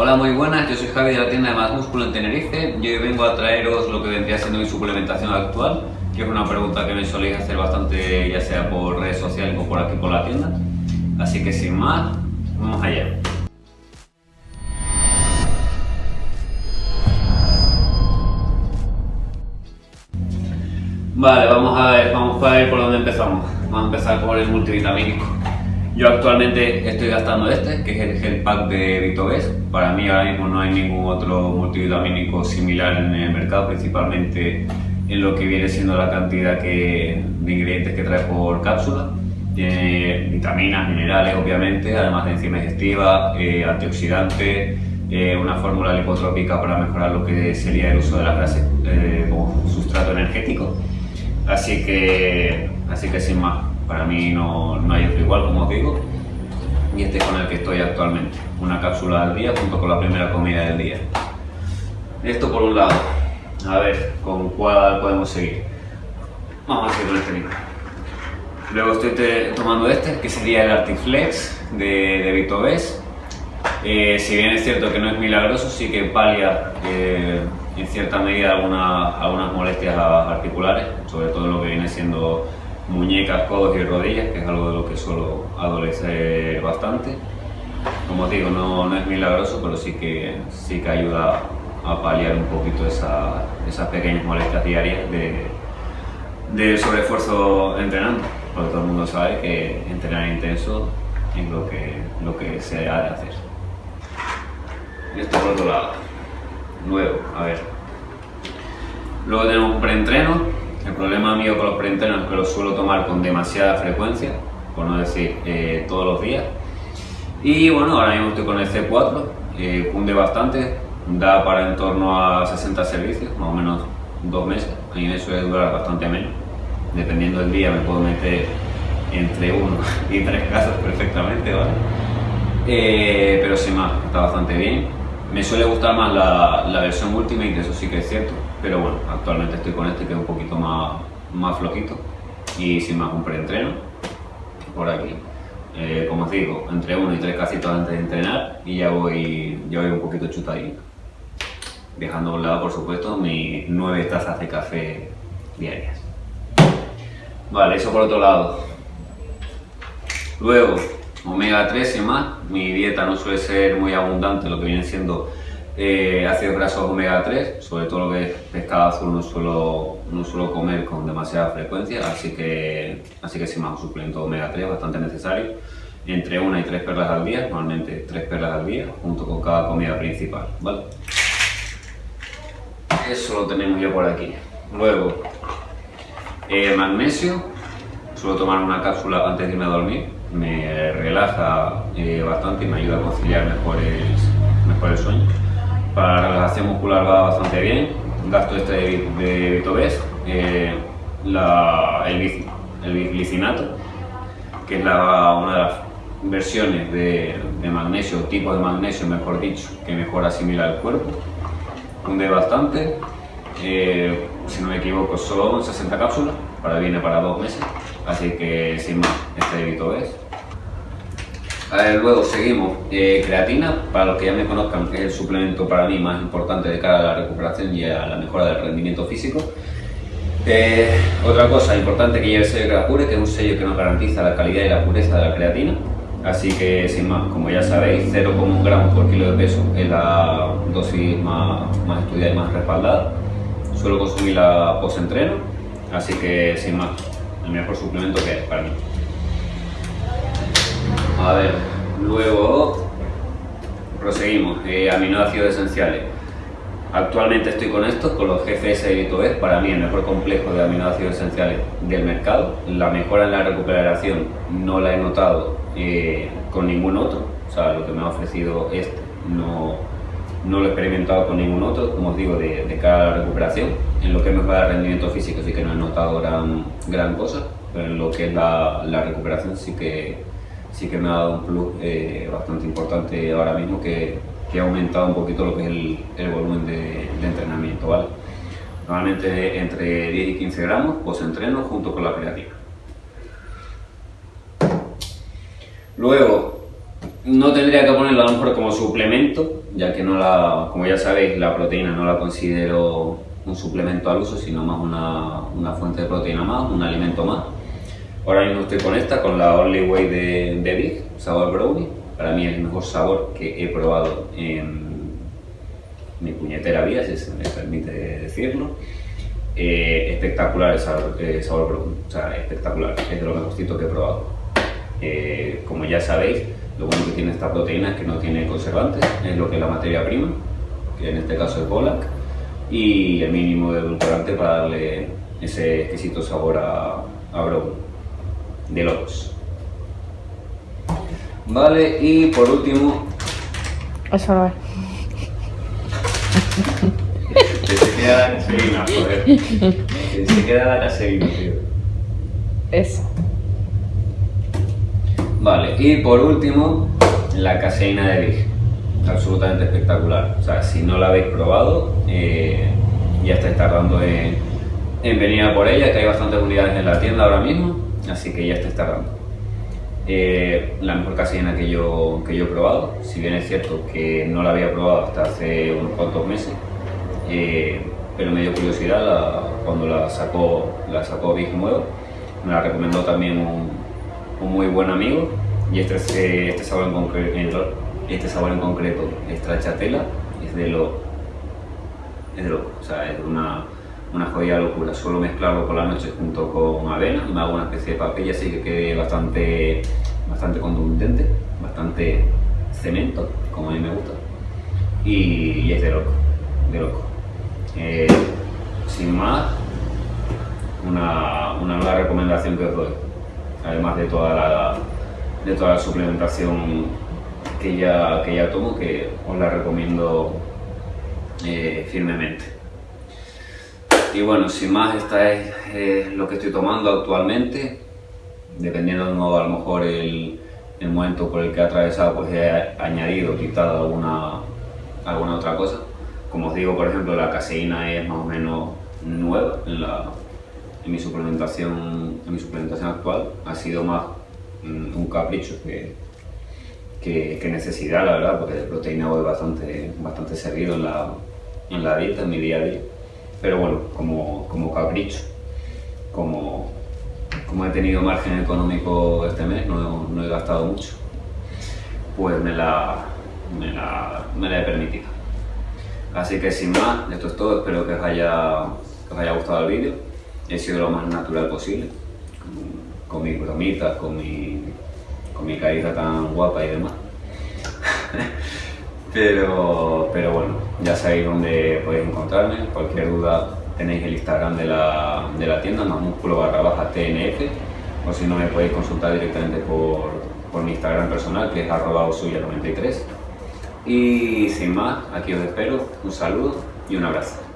Hola, muy buenas, yo soy Javi de la tienda de Más Músculo en Tenerife y hoy vengo a traeros lo que vendría siendo mi suplementación actual, que es una pregunta que me soléis hacer bastante ya sea por redes sociales o por aquí por la tienda. Así que sin más, vamos allá. Vale, vamos a ver, vamos a ver por dónde empezamos. Vamos a empezar por el multivitamínico. Yo actualmente estoy gastando este, que es el Gel Pack de Vitobes. Para mí ahora mismo no hay ningún otro multivitamínico similar en el mercado, principalmente en lo que viene siendo la cantidad que, de ingredientes que trae por cápsula. Tiene vitaminas, minerales obviamente, además de enzima digestiva, eh, antioxidante, eh, una fórmula lipotrópica para mejorar lo que sería el uso de las grasas eh, como sustrato energético. Así que, así que sin más, para mí no, no hay otro igual, como os digo. Y este es con el que estoy actualmente. Una cápsula al día junto con la primera comida del día. Esto por un lado. A ver, ¿con cuál podemos seguir? Vamos a seguir con este mismo. Luego estoy tomando este, que sería el Artiflex de, de Vitobes. Eh, si bien es cierto que no es milagroso, sí que palia eh, en cierta medida algunas molestias articulares, sobre todo lo que viene siendo muñecas, codos y rodillas, que es algo de lo que suelo adolecer bastante. Como os digo, no, es milagroso, pero sí que, sí que ayuda a paliar un poquito esas pequeñas molestias diarias de, de sobreesfuerzo entrenando, porque todo el mundo sabe que entrenar intenso es lo que, lo que se ha de hacer. Esto por otro lado. Luego, a ver. Luego tenemos un preentreno. El problema mío con los preentrenos es que los suelo tomar con demasiada frecuencia, por no decir eh, todos los días. Y bueno, ahora mismo estoy con el C4, eh, cunde bastante, da para en torno a 60 servicios, más o menos dos meses. A mí me suele durar bastante menos. Dependiendo del día me puedo meter entre uno y tres casos perfectamente, ¿vale? Eh, pero sin más, está bastante bien. Me suele gustar más la, versión Ultimate, eso sí que es cierto, pero bueno, actualmente estoy con este que es un poquito más, más flojito y sin más un preentreno por aquí. Eh, como os digo, entre uno y tres casitos antes de entrenar y ya voy, ya voy un poquito chutadito. Dejando a un lado, por supuesto, mis nueve tazas de café diarias. Vale, eso por otro lado. Luego, omega 3 y más. Mi dieta no suele ser muy abundante, lo que viene siendo eh, ácidos grasos omega 3, sobre todo lo que es pescado azul no suelo, no suelo comer con demasiada frecuencia, así que, así que sí más un suplemento omega 3 bastante necesario, entre una y tres perlas al día, normalmente tres perlas al día, junto con cada comida principal, ¿vale? Eso lo tenemos ya por aquí. Luego, eh, magnesio, suelo tomar una cápsula antes de irme a dormir, me relaja eh, bastante y me ayuda a conciliar mejor el, mejor sueño. Para la relajación muscular va bastante bien. Gasto este de, de eh, el, el que es la, una de las versiones de, de, magnesio, tipo de magnesio mejor dicho, que mejor asimila el cuerpo. Hunde bastante, eh, si no me equivoco son 60 cápsulas, para viene para dos meses. Así que sin más, este evito es. luego seguimos, eh, creatina, para los que ya me conozcan, es el suplemento para mí más importante de cara a la recuperación y a la mejora del rendimiento físico. Eh, otra cosa importante que lleva el sello Grapure, que es un sello que nos garantiza la calidad y la pureza de la creatina. Así que sin más, como ya sabéis, 0,1 gramos por kilo de peso es la dosis más, más estudiada y más respaldada. Suelo consumirla post-entreno, así que sin más, el mejor suplemento que es para mí. A ver, luego proseguimos. Eh, aminoácidos esenciales. Actualmente estoy con estos, con los GFS y es para mí el mejor complejo de aminoácidos esenciales del mercado. La mejora en la recuperación no la he notado eh, con ningún otro, o sea, lo que me ha ofrecido este no, no lo he experimentado con ningún otro, como os digo, de, de cara a la recuperación. En lo que es mejora el rendimiento físico sí que no he notado gran, gran cosa, pero en lo que es la, la recuperación sí que, sí que me ha dado un plus eh, bastante importante ahora mismo que, que, ha aumentado un poquito lo que es el, el volumen de, entrenamiento. ¿vale? Normalmente entre 10 y 15 gramos post-entreno junto con la creatina. Luego, no tendría que ponerlo a lo como suplemento, ya que no la, como ya sabéis, la proteína no la considero un suplemento al uso, sino más una, una fuente de proteína más, un alimento más. Ahora mismo estoy con esta, con la Only Way de, de Big, sabor brownie. Para mí es el mejor sabor que he probado en mi puñetera vida, si se me permite decirlo. Eh, espectacular el sabor, eh, sabor brownie, o sea, espectacular, es de lo mejorcito que he probado. Eh, como ya sabéis, lo bueno que tiene esta proteína es que no tiene conservantes, es lo que es la materia prima, que en este caso es Bolac, y el mínimo de edulcorante para darle ese exquisito sabor a, a brownie de locos. Vale, y por último... Eso no es. Que se queda la caseína, joder. Que se queda la caseína, tío. Eso. Y por último, la caseína de Big. Absolutamente espectacular. O sea, si no la habéis probado, eh, ya estáis tardando en, en venir a por ella, que hay bastantes unidades en la tienda ahora mismo, así que ya estáis tardando. Eh, la mejor caseína que yo, que yo he probado, si bien es cierto que no la había probado hasta hace unos cuantos meses, eh, pero me dio curiosidad cuando la sacó, la sacó Big nuevo, me la recomendó también un muy buen amigo y este, este, este sabor en concreto, este sabor en concreto, stracciatella, es de lo es de loco, o sea, es una, una jodida locura. Suelo mezclarlo por la noche junto con avena, me hago una especie de papilla así que quede bastante, bastante contundente, bastante cemento, como a mí me gusta. Y, y es de loco, de loco. Eh, sin más, una, una nueva recomendación que os doy, además de toda la, de toda la suplementación que ya, que ya tomo, que os la recomiendo eh, firmemente. Y bueno, sin más, esta es lo que estoy tomando actualmente. Dependiendo de nuevo, a lo mejor el, el momento por el que he atravesado, pues he añadido, quitado alguna, alguna otra cosa. Como os digo, por ejemplo, la caseína es más o menos nueva en, la, en, mi, suplementación, en mi suplementación actual. Ha sido más un capricho que, que, necesidad, la verdad, porque de proteína voy bastante, bastante servido en la, en la dieta, en mi día a día. Pero bueno, como, como capricho, como, como he tenido margen económico este mes, no, no he gastado mucho, pues me la, me la, me la he permitido. Así que sin más, esto es todo, espero que os haya, que os haya gustado el vídeo. He sido lo más natural posible, con, mis bromitas, con mi, con mi carita tan guapa y demás. pero, pero bueno, ya sabéis dónde podéis encontrarme. Cualquier duda tenéis el Instagram de la, de la tienda, más músculo barra baja TNF. O si no, me podéis consultar directamente por, por mi Instagram personal, que es arroba osuya93. Y sin más, aquí os espero. Un saludo y un abrazo.